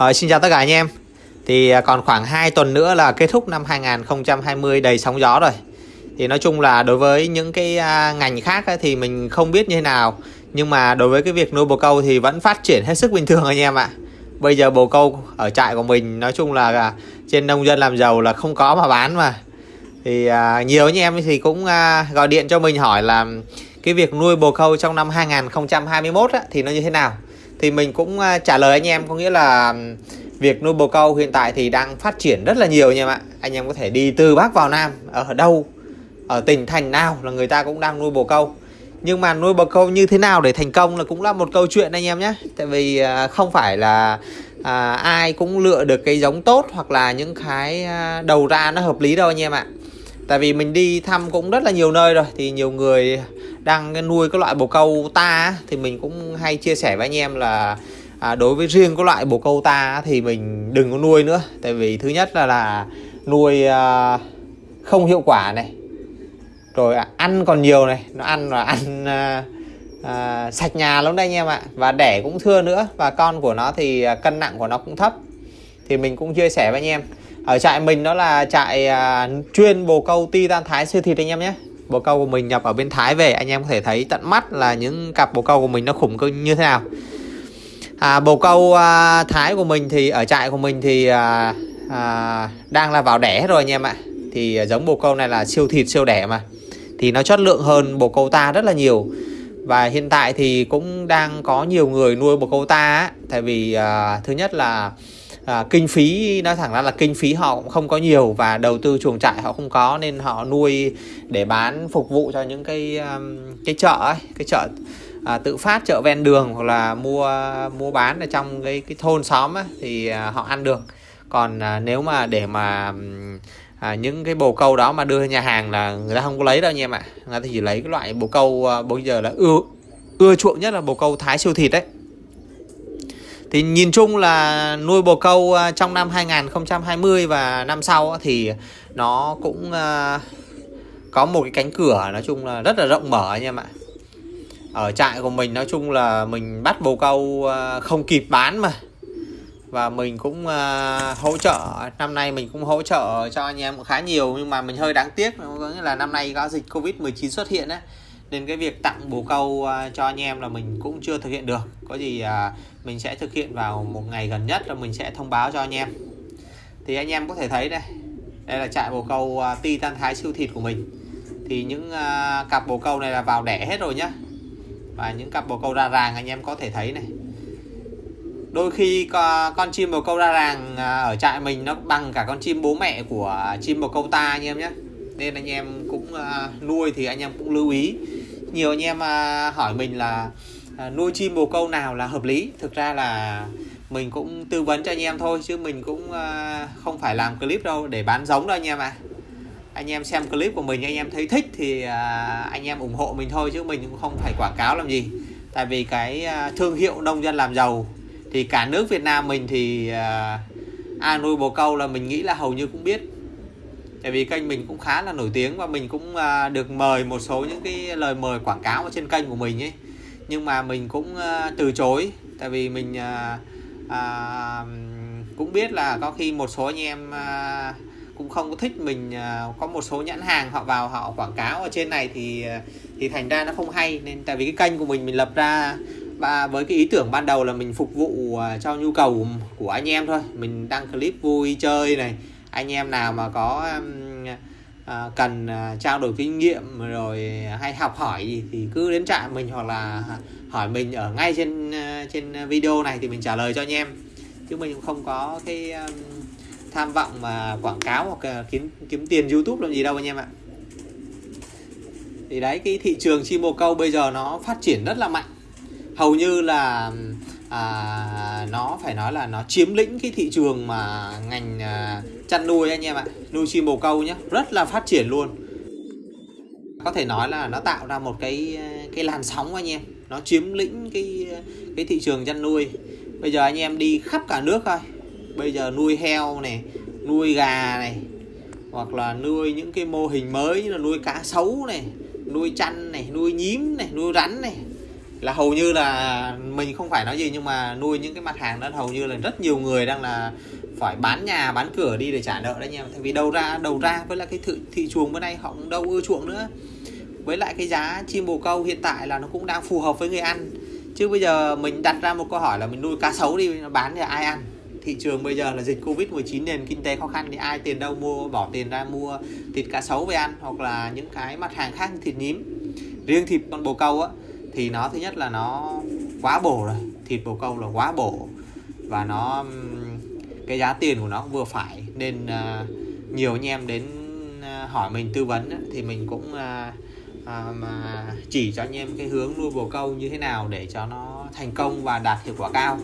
Rồi, xin chào tất cả anh em. Thì à, còn khoảng 2 tuần nữa là kết thúc năm 2020 đầy sóng gió rồi. Thì nói chung là đối với những cái à, ngành khác ấy, thì mình không biết như thế nào. Nhưng mà đối với cái việc nuôi bồ câu thì vẫn phát triển hết sức bình thường anh em ạ. Bây giờ bồ câu ở trại của mình nói chung là à, trên nông dân làm giàu là không có mà bán mà. Thì à, nhiều anh em thì cũng à, gọi điện cho mình hỏi là cái việc nuôi bồ câu trong năm 2021 á, thì nó như thế nào? Thì mình cũng à, trả lời anh em có nghĩa là việc nuôi bồ câu hiện tại thì đang phát triển rất là nhiều anh em ạ. Anh em có thể đi từ Bắc vào Nam ở đâu ở tỉnh thành nào là người ta cũng đang nuôi bồ câu nhưng mà nuôi bồ câu như thế nào để thành công là cũng là một câu chuyện anh em nhé. Tại vì à, không phải là à, ai cũng lựa được cái giống tốt hoặc là những cái à, đầu ra nó hợp lý đâu anh em ạ. Tại vì mình đi thăm cũng rất là nhiều nơi rồi thì nhiều người đang nuôi cái loại bồ câu ta thì mình cũng hay chia sẻ với anh em là à, đối với riêng cái loại bồ câu ta thì mình đừng có nuôi nữa. Tại vì thứ nhất là là nuôi à, không hiệu quả này. Rồi à, ăn còn nhiều này. Nó ăn là ăn à, à, sạch nhà lắm đây anh em ạ. Và đẻ cũng thưa nữa. Và con của nó thì à, cân nặng của nó cũng thấp. Thì mình cũng chia sẻ với anh em. Ở trại mình đó là trại à, chuyên bồ câu ti tan thái siêu thịt anh em nhé bồ câu của mình nhập ở bên Thái về anh em có thể thấy tận mắt là những cặp bồ câu của mình nó khủng như thế nào. À, bồ câu à, Thái của mình thì ở trại của mình thì à, à, đang là vào đẻ rồi anh em ạ. Thì à, giống bồ câu này là siêu thịt siêu đẻ mà. Thì nó chất lượng hơn bồ câu ta rất là nhiều. Và hiện tại thì cũng đang có nhiều người nuôi bồ câu ta á, tại vì à, thứ nhất là à, kinh phí nói thẳng ra là kinh phí họ cũng không có nhiều và đầu tư chuồng trại họ không có nên họ nuôi để bán phục vụ cho những cái um, cái chợ ấy, cái chợ à, tự phát chợ ven đường hoặc là mua mua bán ở trong cái cái thôn xóm ấy, thì à, họ ăn được. Còn à, nếu mà để mà à, những cái bồ câu đó mà đưa nhà hàng là người ta không có lấy đâu anh em ạ. Người ta chỉ lấy cái loại bồ câu à, bây giờ là ưa ưa chuộng nhất là bồ câu thái siêu thịt đấy thì nhìn chung là nuôi bồ câu à, trong năm 2020 và năm sau thì nó cũng à, có một cái cánh cửa nói chung là rất là rộng mở anh em ạ. Ở trại của mình nói chung là mình bắt bồ câu à, không kịp bán mà. Và mình cũng hỗ trợ, năm nay mình cũng hỗ trợ cho anh em khá nhiều nhưng mà mình hơi đáng tiếc, có nghĩa là năm nay có dịch covid 19 xuất hiện ấy nên cái việc tặng bồ câu à, cho anh em là mình cũng chưa thực hiện được. Có gì à, mình sẽ thực hiện vào một ngày gần nhất là mình sẽ thông báo cho anh em. Thì anh em có thể thấy đây đây là trại bồ câu à, ti tan thái siêu thịt của mình. Thì những à, cặp bồ câu này là vào đẻ hết rồi nhá. Và những cặp bồ câu ra ràng anh em có thể thấy này. Đôi khi con chim bồ câu ra ràng à, ở trại mình nó bằng cả con chim bố mẹ của chim bồ câu ta anh em nhé nên anh em cũng nuôi thì anh em cũng lưu ý nhiều anh em à, hỏi mình là à, nuôi chim bồ câu nào là hợp lý. Thực ra là mình cũng tư vấn cho anh em thôi, chứ mình cũng à, không phải làm clip đâu, để bán giống đâu anh em à anh em xem clip của mình, anh em thấy thích thì anh em ủng hộ mình thôi, chứ mình cũng không phải quảng cáo làm gì. Tại vì cái thương hiệu nông dân làm giàu thì cả nước Việt Nam mình thì ai nuôi bồ câu là mình nghĩ là hầu như cũng biết tại vì kênh mình cũng khá là nổi tiếng và mình cũng à, được mời một số những cái lời mời quảng cáo ở trên kênh của mình ấy. Nhưng mà mình cũng à, từ chối. Tại vì mình à, à, cũng biết là có khi một số anh em à, cũng không có thích mình à, có một số nhãn hàng họ vào họ quảng cáo ở trên này thì thì thành ra nó không hay. Nên tại vì cái kênh của mình mình lập ra và với cái ý tưởng ban đầu là mình phục vụ cho nhu cầu của anh em thôi. Mình đăng clip vui chơi này anh em nào mà có à, cần à, trao đổi kinh nghiệm rồi hay học hỏi gì thì cứ đến trạm mình hoặc là hỏi mình ở ngay trên à, trên video này thì mình trả lời cho anh em. Chứ mình cũng không có cái à, tham vọng mà quảng cáo hoặc kiếm kiếm tiền YouTube làm gì đâu anh em ạ. Thì đấy cái thị trường chim bồ câu bây giờ nó phát triển rất là mạnh. Hầu như là à, nó phải nói là nó chiếm lĩnh cái thị trường mà ngành à, chăn nuôi anh em ạ. Nuôi chim bồ câu nhé rất là phát triển luôn. Có thể nói là nó tạo ra một cái à, cái làn sóng anh em. Nó chiếm lĩnh cái à, cái thị trường chăn nuôi. Bây giờ anh em đi khắp cả nước thôi. Bây giờ nuôi heo này nuôi gà này hoặc là nuôi những cái mô hình mới như là nuôi cá sấu này nuôi chăn này nuôi nhím này nuôi rắn này là hầu như là mình không phải nói gì nhưng mà nuôi những cái mặt hàng đó hầu như là rất nhiều người đang là phải bán nhà bán cửa đi để trả nợ đấy nha tại vì đầu ra đầu ra với lại cái thị, thị trường bữa nay họ cũng đâu ưa chuộng nữa. Với lại cái giá chim bồ câu hiện tại là nó cũng đang phù hợp với người ăn. Chứ bây giờ mình đặt ra một câu hỏi là mình nuôi cá sấu đi bán thì ai ăn? Thị trường bây giờ là dịch covid 19 nền kinh tế khó khăn thì ai tiền đâu mua bỏ tiền ra mua thịt cá sấu về ăn hoặc là những cái mặt hàng khác thịt nhím. Riêng thịt con bồ câu á thì nó thứ nhất là nó quá bổ rồi. Thịt bồ câu là quá bổ. Và nó cái giá tiền của nó vừa phải. Nên uh, nhiều anh em đến uh, hỏi mình tư vấn uh, thì mình cũng uh, uh, chỉ cho anh em cái hướng nuôi bồ câu như thế nào để cho nó thành công và đạt hiệu quả cao.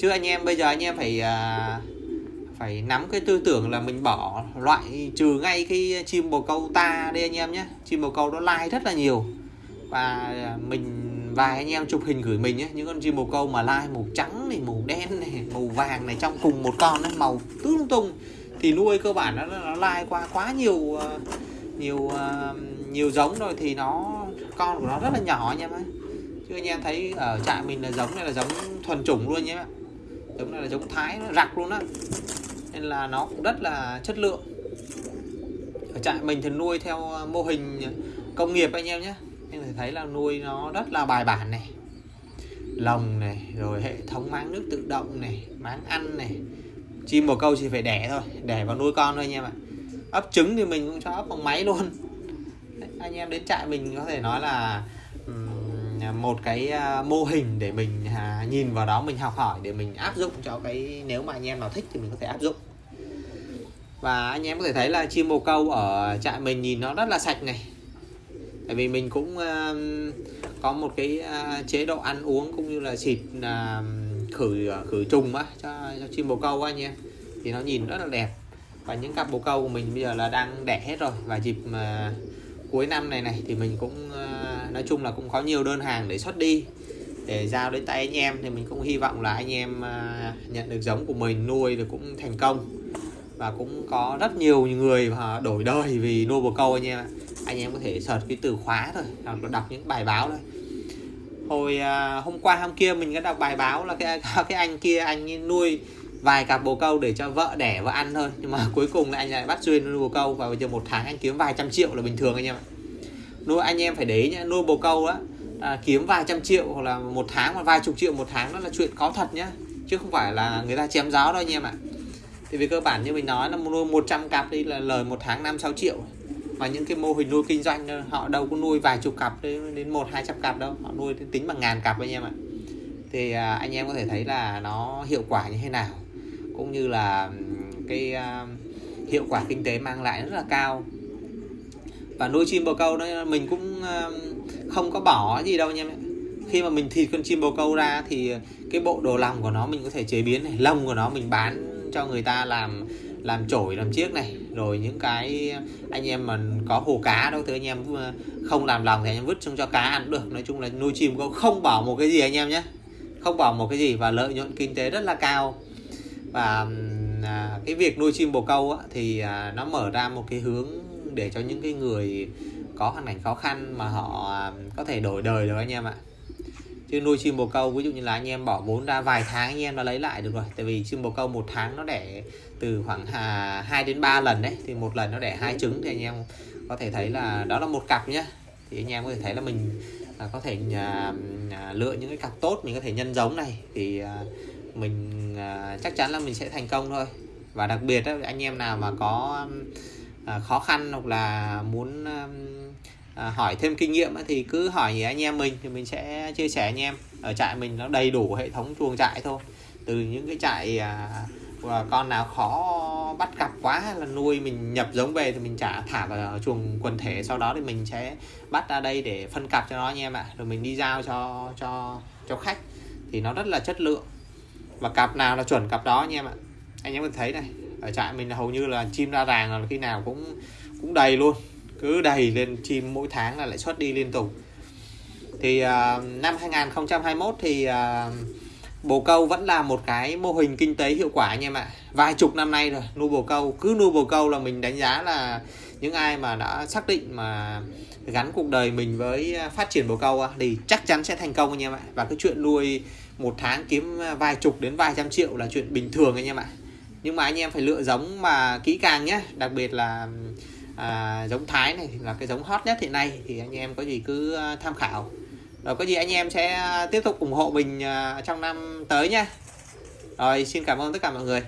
Chứ anh em bây giờ anh em phải uh, phải nắm cái tư tưởng là mình bỏ loại trừ ngay cái chim bồ câu ta đi anh em nhé. Chim bồ câu nó like rất là nhiều và à, mình vài anh em chụp hình gửi mình ấy, những con chim bồ câu mà lai màu trắng này màu đen này màu vàng này trong cùng một con ấy, màu tứ tung thì nuôi cơ bản nó nó lai qua quá nhiều à, nhiều à, nhiều giống rồi thì nó con của nó rất là nhỏ anh em ấy chứ anh em thấy ở trại mình là giống này là giống thuần chủng luôn nhé. Giống này là giống thái nó rặc luôn á. Nên là nó cũng rất là chất lượng. Ở trại mình thì nuôi theo mô hình công nghiệp anh em nhé anh thể thấy là nuôi nó rất là bài bản này. Lồng này rồi hệ thống máng nước tự động này máng ăn này. Chim bồ câu chỉ phải đẻ thôi đẻ vào nuôi con thôi anh em ạ. Ấp trứng thì mình cũng cho ấp bằng máy luôn. Đấy, anh em đến trại mình có thể nói là một cái à, mô hình để mình à, nhìn vào đó mình học hỏi để mình áp dụng cho cái nếu mà anh em nào thích thì mình có thể áp dụng. Và anh em có thể thấy là chim bồ câu ở trại mình nhìn nó rất là sạch này tại vì mình cũng uh, có một cái uh, chế độ ăn uống cũng như là xịt uh, khử à, khử trùng á cho, cho chim bồ câu anh em thì nó nhìn rất là đẹp. Và những cặp bồ câu của mình bây giờ là đang đẻ hết rồi. Và dịp uh, cuối năm này này thì mình cũng uh, nói chung là cũng có nhiều đơn hàng để xuất đi để giao đến tay anh em. Thì mình cũng hy vọng là anh em uh, nhận được giống của mình nuôi được cũng thành công và cũng có rất nhiều người mà đổi đời vì nuôi bồ câu anh em ạ. Anh em có thể search cái từ khóa thôi hoặc là đọc những bài báo thôi. Hồi à, hôm qua hôm kia mình có đọc bài báo là cái cái anh kia anh nuôi vài cặp bồ câu để cho vợ đẻ và ăn thôi. Nhưng mà cuối cùng là anh lại bắt duyên nuôi bồ câu và bây giờ một tháng anh kiếm vài trăm triệu là bình thường anh em ạ. Nuôi anh em phải để ý nhá nuôi bồ câu á à, kiếm vài trăm triệu hoặc là một tháng hoặc vài chục triệu một tháng đó là chuyện có thật nhá. Chứ không phải là người ta chém gió đâu anh em ạ thì về cơ bản như mình nói là nuôi 100 cặp đi là lời một tháng 5 6 triệu. Và những cái mô hình nuôi kinh doanh, họ đâu có nuôi vài chục cặp đến một, hai trăm cặp đâu. Họ nuôi tính bằng ngàn cặp anh em ạ. Thì à, anh em có thể thấy là nó hiệu quả như thế nào. Cũng như là cái à, hiệu quả kinh tế mang lại rất là cao. Và nuôi chim bồ câu đó mình cũng à, không có bỏ gì đâu anh em khi mà mình thịt con chim bồ câu ra thì cái bộ đồ lòng của nó mình có thể chế biến này, lông của nó mình bán cho người ta làm làm chổi làm chiếc này. Rồi những cái anh em mà có hồ cá đâu thì anh em ờ, không làm lòng thì anh em vứt xuống cho cá ăn được. Nói chung là nuôi chim cũng không bỏ một cái gì anh em nhé. Không bỏ một cái gì và lợi nhuận kinh tế rất là cao. Và à, cái việc nuôi chim bồ câu á, thì à, nó mở ra một cái hướng để cho những cái người có hoàn cảnh khó khăn mà họ à, có thể đổi đời được anh em ạ chứ nuôi chim bồ câu ví dụ như là anh em bỏ vốn ra vài tháng anh em đã lấy lại được rồi. Tại vì chim bồ câu một tháng nó đẻ từ khoảng à, 2 đến 3 lần đấy. Thì một lần nó đẻ hai trứng thì anh em có thể thấy là đó là một cặp nhá. Thì anh em có thể thấy là mình à, có thể à, à, lựa những cái cặp tốt mình có thể nhân giống này. Thì à, mình à, chắc chắn là mình sẽ thành công thôi. Và đặc biệt đó, anh em nào mà có à, khó khăn hoặc là muốn à, À, hỏi thêm kinh nghiệm thì cứ hỏi anh em mình thì mình sẽ chia sẻ anh em. Ở trại mình nó đầy đủ hệ thống chuồng trại thôi. Từ những cái trại à, con nào khó bắt cặp quá hay là nuôi mình nhập giống về thì mình trả thả vào chuồng quần thể. Sau đó thì mình sẽ bắt ra đây để phân cặp cho nó anh em ạ. Rồi mình đi giao cho cho cho khách. Thì nó rất là chất lượng. Và cặp nào là chuẩn cặp đó anh em ạ. Anh em có thấy này ở trại mình hầu như là chim ra ràng là khi nào cũng cũng đầy luôn cứ đầy lên chim mỗi tháng là lại xuất đi liên tục. Thì uh, năm 2021 thì uh, bồ câu vẫn là một cái mô hình kinh tế hiệu quả anh em ạ. Vài chục năm nay rồi nuôi bồ câu cứ nuôi bồ câu là mình đánh giá là những ai mà đã xác định mà gắn cuộc đời mình với phát triển bồ câu thì chắc chắn sẽ thành công anh em ạ. Và cái chuyện nuôi một tháng kiếm vài chục đến vài trăm triệu là chuyện bình thường anh em ạ. Nhưng mà anh em phải lựa giống mà kỹ càng nhé đặc biệt là à, giống thái này là cái giống hot nhất hiện nay thì anh em có gì cứ à, tham khảo. Rồi có gì anh em sẽ tiếp tục ủng hộ mình à, trong năm tới nhé. Rồi xin cảm ơn tất cả mọi người.